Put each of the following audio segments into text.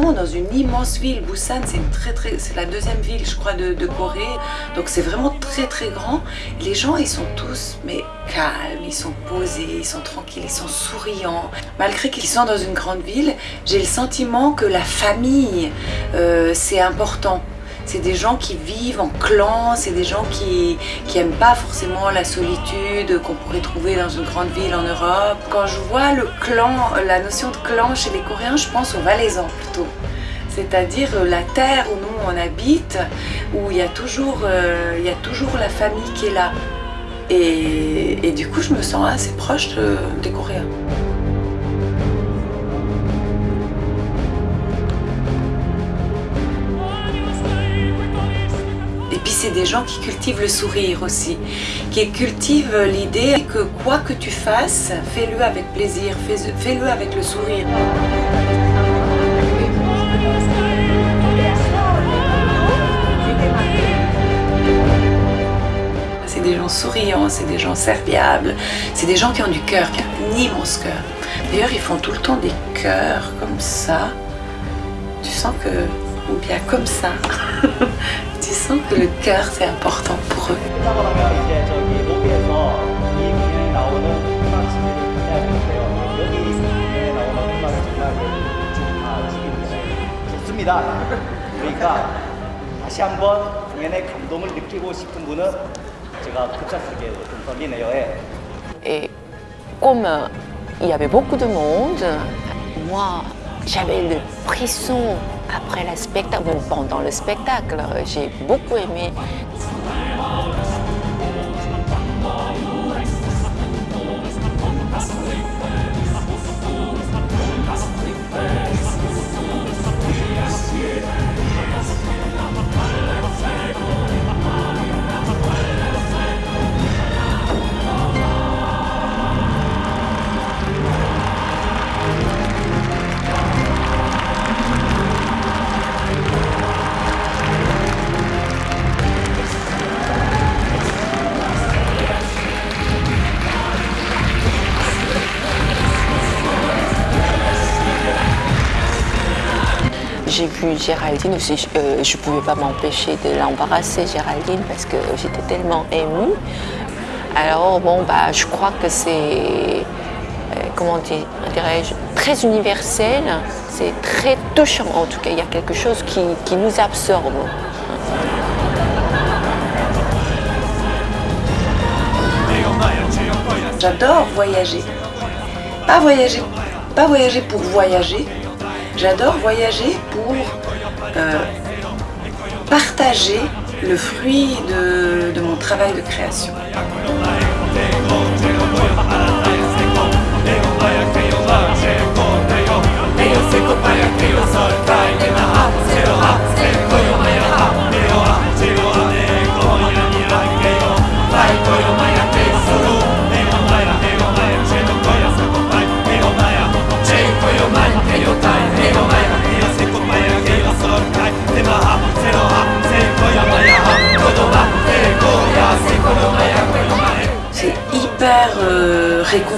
dans une immense ville. Busan, c'est très très, la deuxième ville, je crois, de, de Corée. Donc c'est vraiment très très grand. Les gens, ils sont tous mais calmes, ils sont posés, ils sont tranquilles, ils sont souriants. Malgré qu'ils sont dans une grande ville, j'ai le sentiment que la famille, euh, c'est important. C'est des gens qui vivent en clan, c'est des gens qui qui aiment pas forcément la solitude qu'on pourrait trouver dans une grande ville en Europe. Quand je vois le clan, la notion de clan chez les Coréens, je pense aux Valaisans plutôt. C'est-à-dire euh, la terre où nous on habite, où il y a toujours, euh, la famille qui est là. Et, du coup, je me sens assez proche de- des Coréens. C'est des gens qui cultivent le sourire aussi, qui cultivent l'idée que quoi que tu fasses, fais-le avec plaisir, fais- fais-le avec le sourire. C'est des gens souriants, c'est des gens serviables, c'est des gens qui ont du cœur, qui ont un immense cœur. D'ailleurs, ils font tout le temps des cœurs comme ça. Tu sens que, ou bien comme ça, que le cœur, c'est important pour eux. 그러니까 다시 한번 공연의 감동을 느끼고 싶은 분은 제가 급작스럽게 던지네요에 Et comme il y avait beaucoup de monde, moi j'avais le pression après le spectacle, pendant le spectacle. J'ai beaucoup aimé. J'ai vu Géraldine aussi, je ne pouvais pas m'empêcher de l'embarrasser, Géraldine, parce que j'étais tellement émue. Alors, bon, bah, je crois que c'est, euh, comment dirais-je, très universel, c'est très touchant en tout cas, il y a quelque chose qui, qui nous absorbe. J'adore voyager. Pas voyager, pas voyager pour voyager. J'adore voyager pour euh, partager le fruit de, de mon travail de création.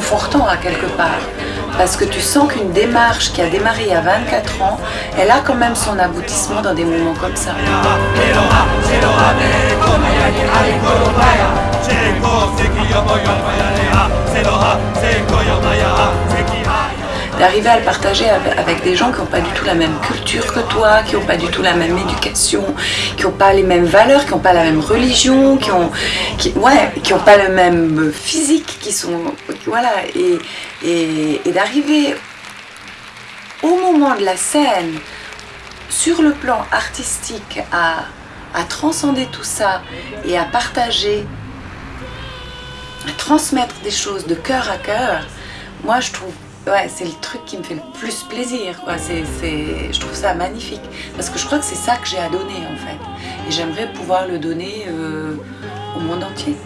Réconfortant à quelque part. Parce que tu sens qu'une démarche qui a démarré a 24 ans, elle a quand même son aboutissement dans des moments comme ça. D'arriver à le partager avec des gens qui n'ont pas du tout la même culture que toi, qui n'ont pas du tout la même éducation, qui n'ont pas les mêmes valeurs, qui n'ont pas la même religion, qui ont, qui, ouais, qui n'ont pas le même physique, qui sont, voilà, et, et, et d'arriver au moment de la scène, sur le plan artistique, à, à transcender tout ça et à partager, à transmettre des choses de cœur à cœur, moi je trouve, ouais, c'est le truc qui me fait le plus plaisir, quoi. Je trouve ça magnifique, parce que je crois que c'est ça que j'ai à donner en fait, et j'aimerais pouvoir le donner euh, au monde entier.